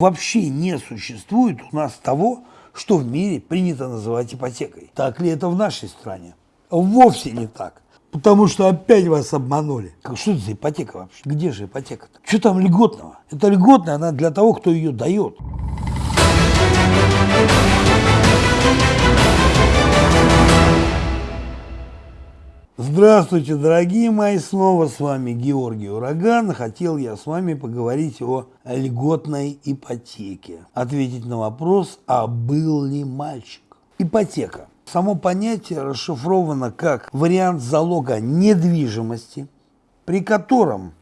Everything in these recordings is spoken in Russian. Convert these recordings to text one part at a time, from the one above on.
Вообще не существует у нас того, что в мире принято называть ипотекой. Так ли это в нашей стране? Вовсе не так. Потому что опять вас обманули. Как, что это за ипотека вообще? Где же ипотека-то? Что там льготного? Это льготная, она для того, кто ее дает. Здравствуйте, дорогие мои, снова с вами Георгий Ураган. Хотел я с вами поговорить о льготной ипотеке. Ответить на вопрос, а был ли мальчик? Ипотека. Само понятие расшифровано как вариант залога недвижимости, при котором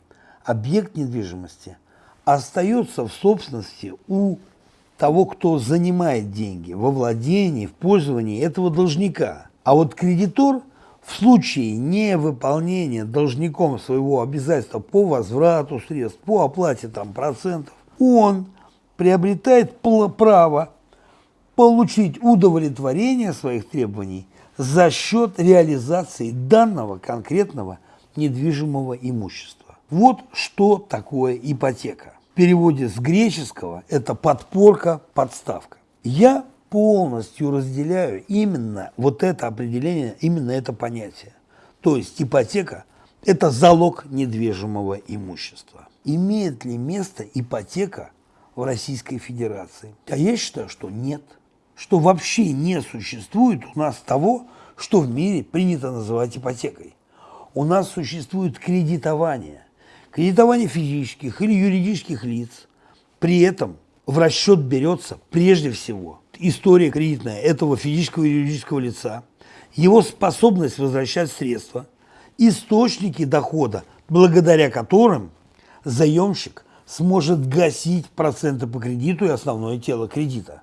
объект недвижимости остается в собственности у того, кто занимает деньги, во владении, в пользовании этого должника. А вот кредитор – в случае невыполнения должником своего обязательства по возврату средств, по оплате там, процентов, он приобретает право получить удовлетворение своих требований за счет реализации данного конкретного недвижимого имущества. Вот что такое ипотека. В переводе с греческого это подпорка, подставка. Я полностью разделяю именно вот это определение, именно это понятие. То есть ипотека – это залог недвижимого имущества. Имеет ли место ипотека в Российской Федерации? А я считаю, что нет. Что вообще не существует у нас того, что в мире принято называть ипотекой. У нас существует кредитование. Кредитование физических или юридических лиц. При этом в расчет берется прежде всего история кредитная этого физического и юридического лица, его способность возвращать средства, источники дохода, благодаря которым заемщик сможет гасить проценты по кредиту и основное тело кредита.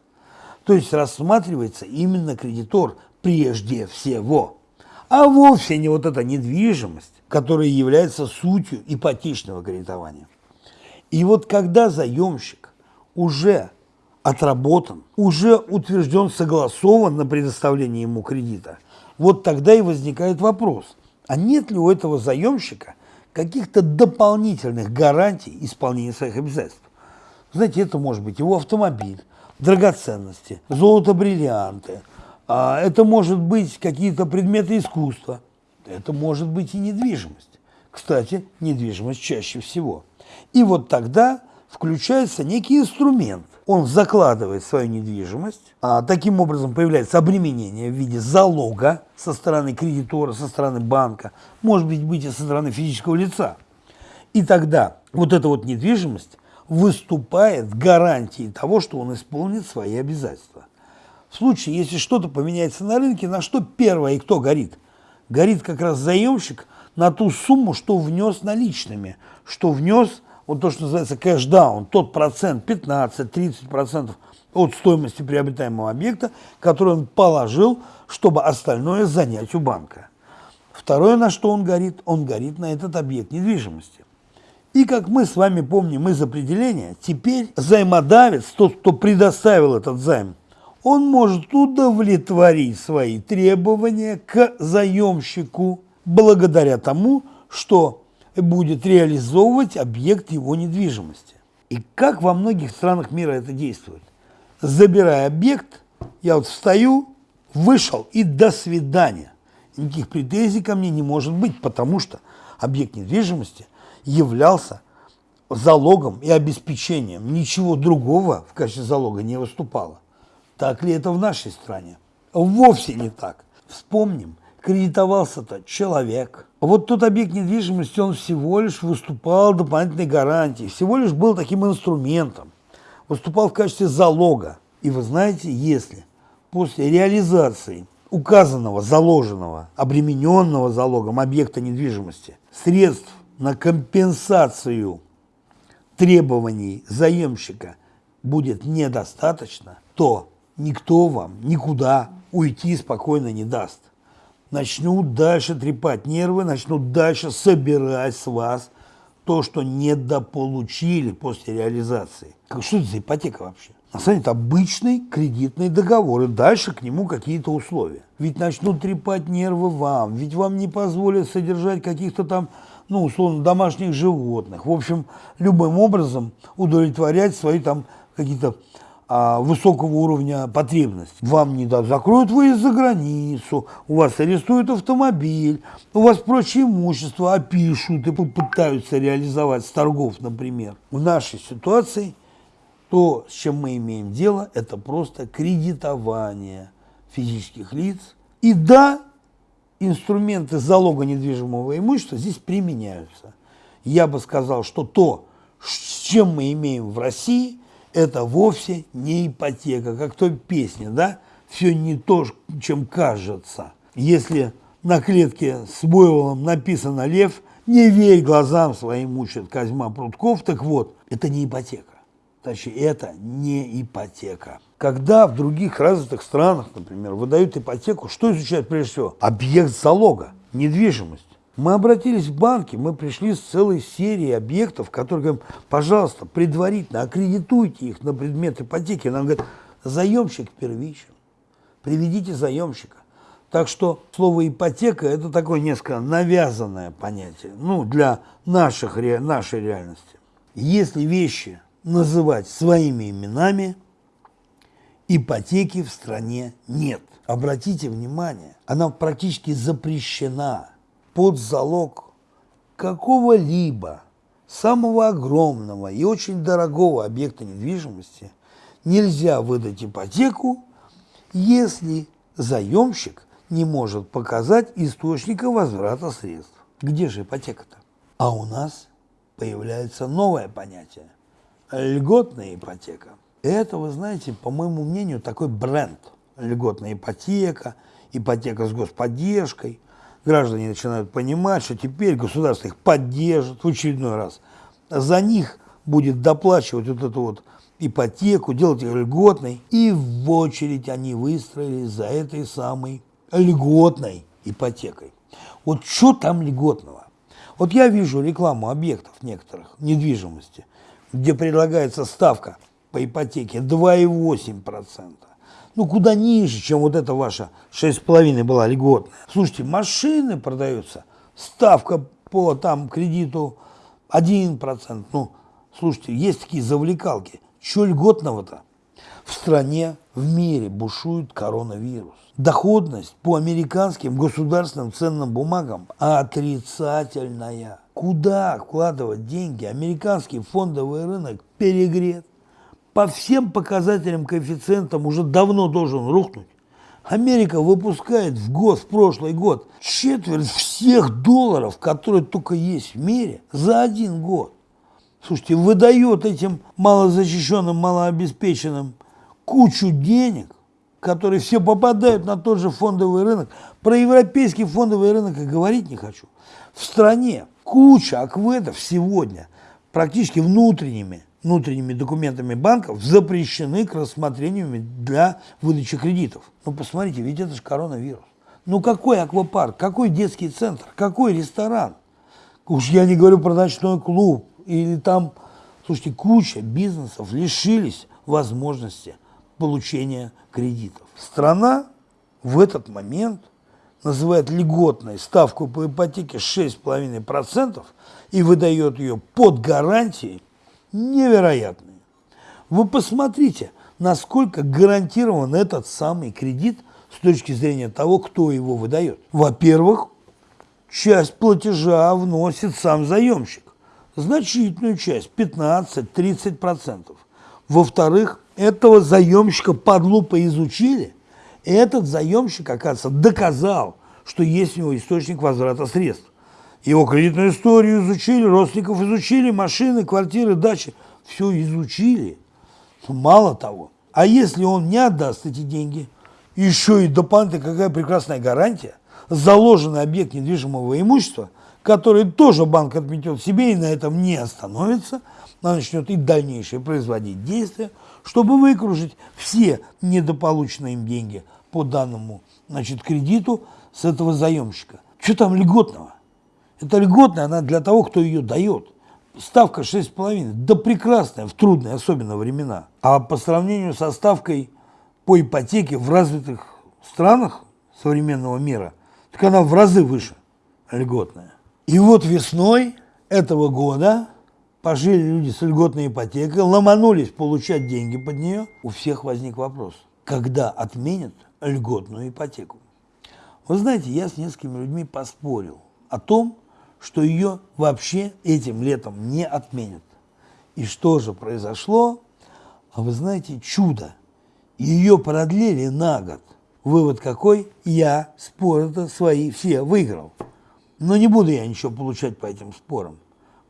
То есть рассматривается именно кредитор прежде всего, а вовсе не вот эта недвижимость, которая является сутью ипотечного кредитования. И вот когда заемщик уже отработан, уже утвержден, согласован на предоставление ему кредита, вот тогда и возникает вопрос, а нет ли у этого заемщика каких-то дополнительных гарантий исполнения своих обязательств? Знаете, это может быть его автомобиль, драгоценности, золото, бриллианты, а это может быть какие-то предметы искусства, это может быть и недвижимость. Кстати, недвижимость чаще всего. И вот тогда включается некий инструмент, он закладывает свою недвижимость, а таким образом появляется обременение в виде залога со стороны кредитора, со стороны банка, может быть, быть и со стороны физического лица. И тогда вот эта вот недвижимость выступает гарантией того, что он исполнит свои обязательства. В случае, если что-то поменяется на рынке, на что первое и кто горит? Горит как раз заемщик на ту сумму, что внес наличными, что внес вот то, что называется кэшдаун, тот процент, 15-30% от стоимости приобретаемого объекта, который он положил, чтобы остальное занять у банка. Второе, на что он горит, он горит на этот объект недвижимости. И как мы с вами помним из определения, теперь займодавец, тот, кто предоставил этот займ, он может удовлетворить свои требования к заемщику благодаря тому, что будет реализовывать объект его недвижимости. И как во многих странах мира это действует? Забирая объект, я вот встаю, вышел и до свидания. Никаких претензий ко мне не может быть, потому что объект недвижимости являлся залогом и обеспечением. Ничего другого в качестве залога не выступало. Так ли это в нашей стране? Вовсе не так. Вспомним, кредитовался-то человек. Вот тот объект недвижимости, он всего лишь выступал дополнительной гарантией, всего лишь был таким инструментом, выступал в качестве залога. И вы знаете, если после реализации указанного, заложенного, обремененного залогом объекта недвижимости средств на компенсацию требований заемщика будет недостаточно, то никто вам никуда уйти спокойно не даст начнут дальше трепать нервы, начнут дальше собирать с вас то, что недополучили после реализации. Как, что это за ипотека вообще? На самом деле это обычный кредитный договор, и дальше к нему какие-то условия. Ведь начнут трепать нервы вам, ведь вам не позволят содержать каких-то там, ну, условно, домашних животных. В общем, любым образом удовлетворять свои там какие-то высокого уровня потребностей. Вам не дадут, закроют выезд за границу, у вас арестуют автомобиль, у вас прочее имущество опишут и попытаются реализовать с торгов, например. В нашей ситуации то, с чем мы имеем дело, это просто кредитование физических лиц. И да, инструменты залога недвижимого имущества здесь применяются. Я бы сказал, что то, с чем мы имеем в России, это вовсе не ипотека, как той песне, да? Все не то, чем кажется. Если на клетке с буйволом написано «Лев», не верь глазам своим, учит Козьма Прутков. Так вот, это не ипотека. Точнее, это не ипотека. Когда в других развитых странах, например, выдают ипотеку, что изучают прежде всего? Объект залога, недвижимость. Мы обратились в банки, мы пришли с целой серией объектов, которые говорим, пожалуйста, предварительно аккредитуйте их на предмет ипотеки. Нам говорят, заемщик первичен, приведите заемщика. Так что слово ипотека – это такое несколько навязанное понятие, ну, для наших, нашей реальности. Если вещи называть своими именами, ипотеки в стране нет. Обратите внимание, она практически запрещена под залог какого-либо самого огромного и очень дорогого объекта недвижимости нельзя выдать ипотеку, если заемщик не может показать источника возврата средств. Где же ипотека-то? А у нас появляется новое понятие – льготная ипотека. Это, вы знаете, по моему мнению, такой бренд. Льготная ипотека, ипотека с господдержкой – граждане начинают понимать, что теперь государство их поддержит в очередной раз. За них будет доплачивать вот эту вот ипотеку, делать ее льготной. И в очередь они выстроились за этой самой льготной ипотекой. Вот что там льготного? Вот я вижу рекламу объектов некоторых недвижимости, где предлагается ставка по ипотеке 2,8% ну, куда ниже, чем вот эта ваша 6,5 была льготная. Слушайте, машины продаются, ставка по там кредиту 1%. Ну, слушайте, есть такие завлекалки. Чего льготного-то? В стране, в мире бушует коронавирус. Доходность по американским государственным ценным бумагам отрицательная. Куда вкладывать деньги? Американский фондовый рынок перегрет по всем показателям, коэффициентам уже давно должен рухнуть. Америка выпускает в год, в прошлый год, четверть всех долларов, которые только есть в мире, за один год. Слушайте, выдает этим малозащищенным, малообеспеченным кучу денег, которые все попадают на тот же фондовый рынок. Про европейский фондовый рынок и говорить не хочу. В стране куча акведов сегодня практически внутренними внутренними документами банков запрещены к рассмотрению для выдачи кредитов. Ну, посмотрите, ведь это же коронавирус. Ну, какой аквапарк, какой детский центр, какой ресторан? Уж я не говорю про ночной клуб. Или там, слушайте, куча бизнесов лишились возможности получения кредитов. Страна в этот момент называет льготной ставку по ипотеке 6,5% и выдает ее под гарантией невероятные. Вы посмотрите, насколько гарантирован этот самый кредит с точки зрения того, кто его выдает. Во-первых, часть платежа вносит сам заемщик. Значительную часть, 15-30%. Во-вторых, этого заемщика под лупой изучили, и этот заемщик, оказывается, доказал, что есть у него источник возврата средств. Его кредитную историю изучили, родственников изучили, машины, квартиры, дачи. Все изучили. Мало того. А если он не отдаст эти деньги, еще и дополнительно какая прекрасная гарантия, заложенный объект недвижимого имущества, который тоже банк отметет себе и на этом не остановится, а начнет и дальнейшее производить действия, чтобы выкружить все недополученные им деньги по данному значит, кредиту с этого заемщика. Что там льготного? Это льготная, она для того, кто ее дает. Ставка 6,5, да прекрасная, в трудные особенно времена. А по сравнению со ставкой по ипотеке в развитых странах современного мира, так она в разы выше льготная. И вот весной этого года пожили люди с льготной ипотекой, ломанулись получать деньги под нее, у всех возник вопрос, когда отменят льготную ипотеку. Вы знаете, я с несколькими людьми поспорил о том, что ее вообще этим летом не отменят. И что же произошло? А вы знаете, чудо. Ее продлили на год. Вывод какой? Я споры-то свои все выиграл. Но не буду я ничего получать по этим спорам.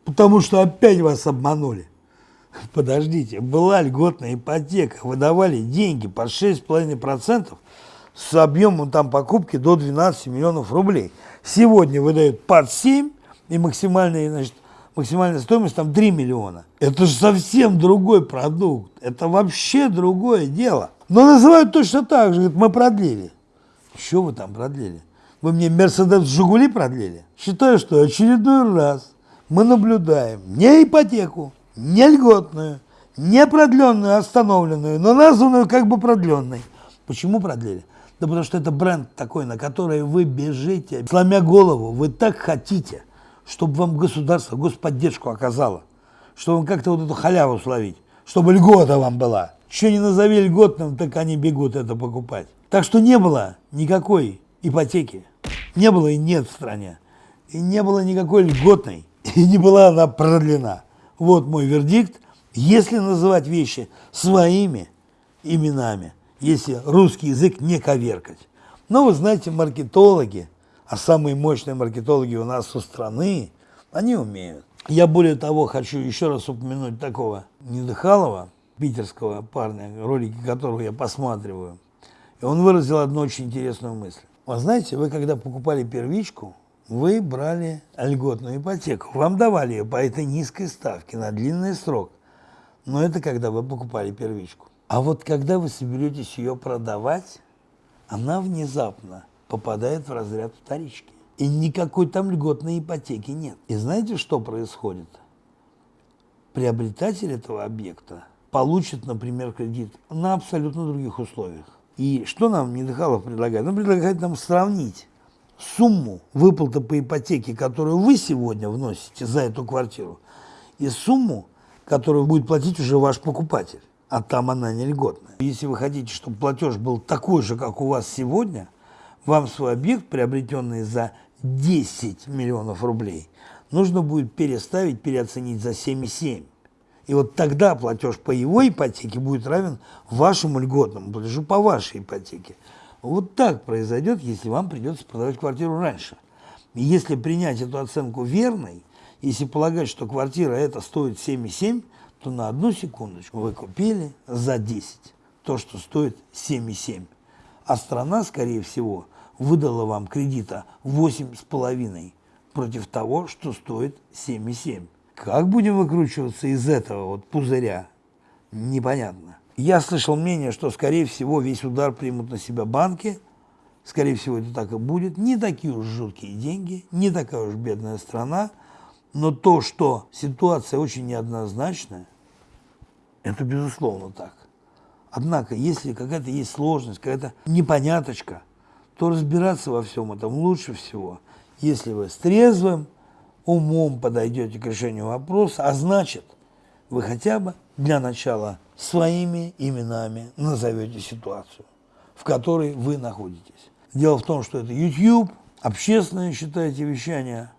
Потому что опять вас обманули. Подождите, была льготная ипотека, выдавали деньги по 6,5% с объемом там покупки до 12 миллионов рублей. Сегодня выдают под 7 и максимальная, значит, максимальная стоимость там 3 миллиона. Это же совсем другой продукт. Это вообще другое дело. Но называют точно так же. Говорят, мы продлили. Что вы там продлили? Вы мне Мерседес Жигули продлили? Считаю, что очередной раз мы наблюдаем не ипотеку, не льготную, не продленную, а остановленную, но названную как бы продленной. Почему продлили? Да потому что это бренд такой, на который вы бежите, сломя голову, вы так хотите, чтобы вам государство господдержку оказало, чтобы вам как-то вот эту халяву словить, чтобы льгота вам была. Что не назови льготным, так они бегут это покупать. Так что не было никакой ипотеки, не было и нет в стране, и не было никакой льготной, и не была она продлена. Вот мой вердикт, если называть вещи своими именами – если русский язык не коверкать. Но вы знаете, маркетологи, а самые мощные маркетологи у нас у страны, они умеют. Я более того хочу еще раз упомянуть такого Недыхалова, питерского парня, ролики которого я посматриваю. И он выразил одну очень интересную мысль. Вы знаете, вы когда покупали первичку, вы брали льготную ипотеку. Вам давали ее по этой низкой ставке на длинный срок. Но это когда вы покупали первичку. А вот когда вы соберетесь ее продавать, она внезапно попадает в разряд вторички. И никакой там льготной ипотеки нет. И знаете, что происходит? Приобретатель этого объекта получит, например, кредит на абсолютно других условиях. И что нам Недыхалов предлагает? Он предлагает нам сравнить сумму выплаты по ипотеке, которую вы сегодня вносите за эту квартиру, и сумму, которую будет платить уже ваш покупатель а там она не льготная. Если вы хотите, чтобы платеж был такой же, как у вас сегодня, вам свой объект, приобретенный за 10 миллионов рублей, нужно будет переставить, переоценить за 7,7. И вот тогда платеж по его ипотеке будет равен вашему льготному платежу по вашей ипотеке. Вот так произойдет, если вам придется продавать квартиру раньше. И если принять эту оценку верной, если полагать, что квартира эта стоит 7,7, то на одну секундочку вы купили за 10 то, что стоит 7,7. А страна, скорее всего, выдала вам кредита 8,5 против того, что стоит 7,7. Как будем выкручиваться из этого вот пузыря? Непонятно. Я слышал мнение, что, скорее всего, весь удар примут на себя банки. Скорее всего, это так и будет. Не такие уж жуткие деньги, не такая уж бедная страна. Но то, что ситуация очень неоднозначная, это безусловно так. Однако, если какая-то есть сложность, какая-то непоняточка, то разбираться во всем этом лучше всего, если вы с трезвым умом подойдете к решению вопроса, а значит, вы хотя бы для начала своими именами назовете ситуацию, в которой вы находитесь. Дело в том, что это YouTube, общественное, считаете, вещание.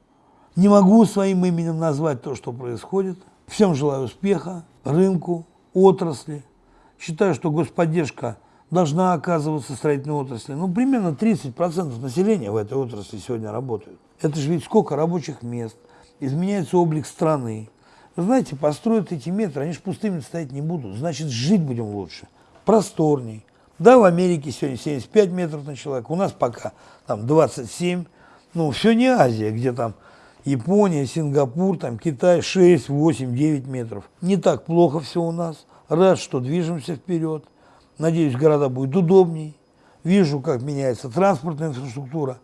Не могу своим именем назвать то, что происходит. Всем желаю успеха, рынку, отрасли. Считаю, что господдержка должна оказываться строительной отрасли. Ну, примерно 30% населения в этой отрасли сегодня работают. Это же ведь сколько рабочих мест, изменяется облик страны. Вы знаете, построят эти метры, они же пустыми стоять не будут. Значит, жить будем лучше, просторней. Да, в Америке сегодня 75 метров на человека, у нас пока там 27. Ну, все не Азия, где там Япония, Сингапур, там Китай 6, 8, 9 метров. Не так плохо все у нас. Рад, что движемся вперед. Надеюсь, города будут удобней. Вижу, как меняется транспортная инфраструктура.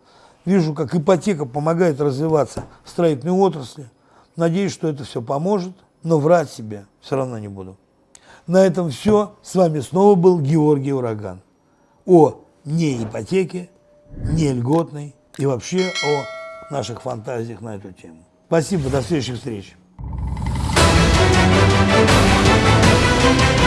Вижу, как ипотека помогает развиваться в строительной отрасли. Надеюсь, что это все поможет, но врать себе все равно не буду. На этом все. С вами снова был Георгий Ураган. О не ипотеке, не льготной и вообще о наших фантазиях на эту тему. Спасибо, до следующих встреч. Thank